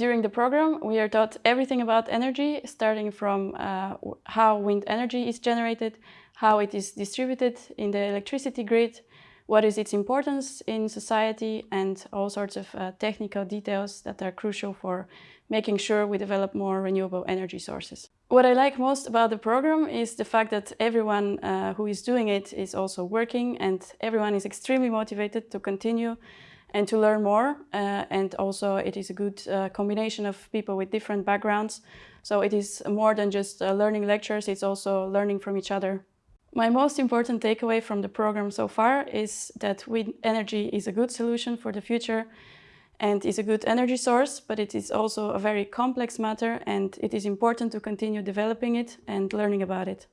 During the program, we are taught everything about energy, starting from uh, how wind energy is generated, how it is distributed in the electricity grid, what is its importance in society, and all sorts of uh, technical details that are crucial for making sure we develop more renewable energy sources. What I like most about the program is the fact that everyone uh, who is doing it is also working and everyone is extremely motivated to continue and to learn more. Uh, and also it is a good uh, combination of people with different backgrounds. So it is more than just uh, learning lectures, it's also learning from each other. My most important takeaway from the program so far is that wind energy is a good solution for the future and is a good energy source, but it is also a very complex matter and it is important to continue developing it and learning about it.